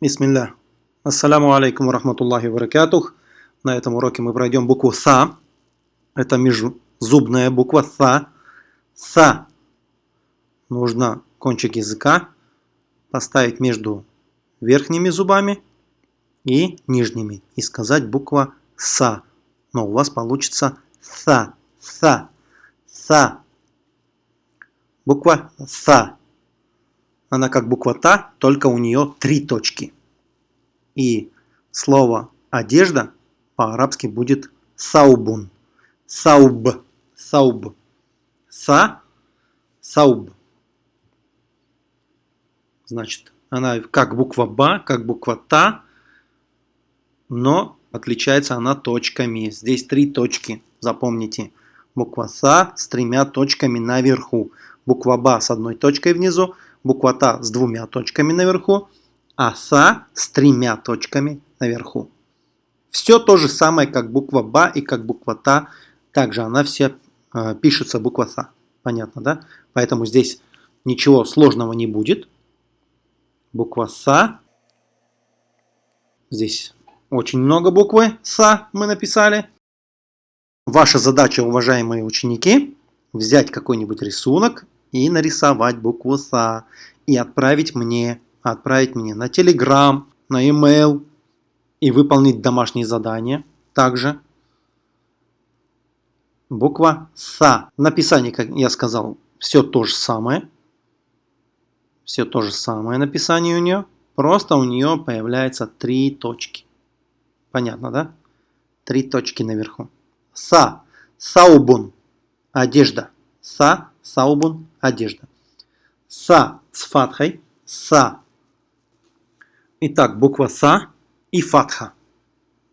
Бисмилля. Ассаляму алейкум рахматуллахи баракатух. На этом уроке мы пройдем букву СА. Это межзубная буква СА. СА. Нужно кончик языка поставить между верхними зубами и нижними. И сказать буква СА. Но у вас получится СА. СА. СА. Буква СА. Она как буква Та, только у нее три точки. И слово одежда по-арабски будет саубун. Сауб. Сауб. Са. Сауб. Значит, она как буква Ба, как буква Та, но отличается она точками. Здесь три точки, запомните. Буква Са с тремя точками наверху. Буква Ба с одной точкой внизу, буква Та с двумя точками наверху, а Са с тремя точками наверху. Все то же самое, как буква Ба и как буква Та. Также она все э, пишется буква Са. Понятно, да? Поэтому здесь ничего сложного не будет. Буква Са. Здесь очень много буквы Са мы написали. Ваша задача, уважаемые ученики, взять какой-нибудь рисунок и нарисовать букву СА и отправить мне, отправить мне на Telegram, на email и выполнить домашние задания. Также буква СА. В написании, как я сказал, все то же самое. Все то же самое написание у нее. Просто у нее появляется три точки. Понятно, да? Три точки наверху. Са. Саубун. Одежда. Са. Саубун – одежда. Са с фатхой. Са. Итак, буква Са и фатха.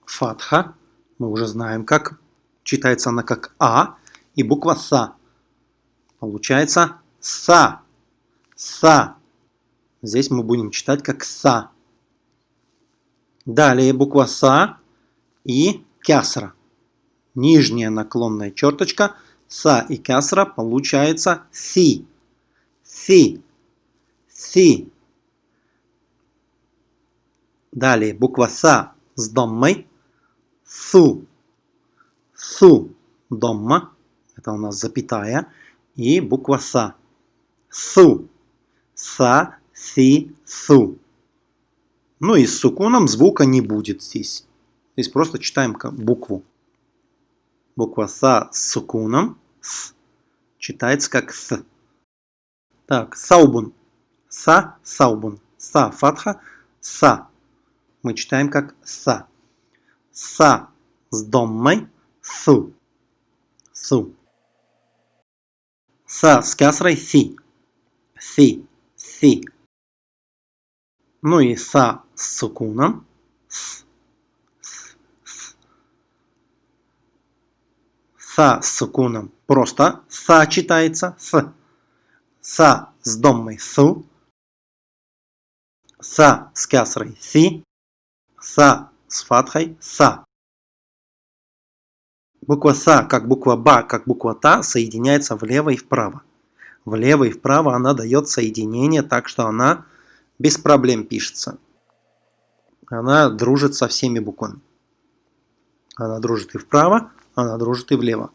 Фатха. Мы уже знаем, как читается она как А. И буква Са. Получается Са. Са. Здесь мы будем читать как Са. Далее буква Са и Кясра. Нижняя наклонная черточка – Са и кясра получается си. Си. Си. Далее буква Са с доммой. Су. Су. Домма. Это у нас запятая. И буква Са. Су. Са, си, су. Ну и с сукуном звука не будет здесь. Здесь просто читаем букву. Буква Са с сукуном. С. Читается как С. Так, Саубун. Са, Саубун. Са, фатха, Са. Мы читаем как Са. Са с доммой. Су. Су. Са с кясрой. Си. Си. Си. Ну и Са с сукуном. С. Са с сукуном просто са читается с. Са с доммой су. Са с кясрой си. Са с фатхой са. Буква Са, как буква Ба, как буква Та, соединяется влево и вправо. Влево и вправо она дает соединение, так что она без проблем пишется. Она дружит со всеми буквами. Она дружит и вправо, она дружит и влево.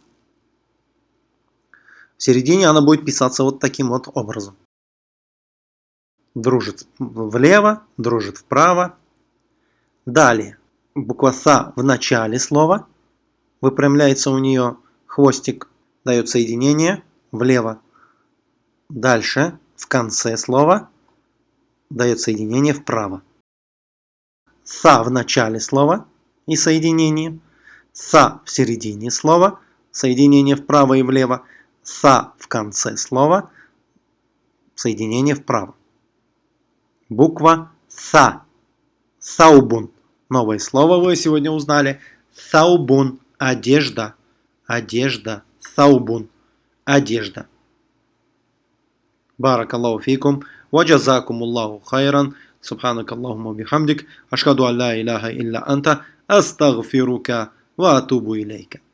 В середине она будет писаться вот таким вот образом. Дружит влево, дружит вправо. Далее, буква Са в начале слова. Выпрямляется у нее хвостик, дает соединение влево. Дальше, в конце слова, дает соединение вправо. Са в начале слова и соединение Са в середине слова, соединение вправо и влево. Са в конце слова, соединение вправо. Буква Са. Саубун. Новое слово вы сегодня узнали. Саубун. Одежда. Одежда. Саубун. Одежда. Баракаллаху фикум. وجزاكم الله خيرا سبحانك اللهم وبحمدك أشهد أن لا إله إلا أنت أستغفرك وأتوب إليك.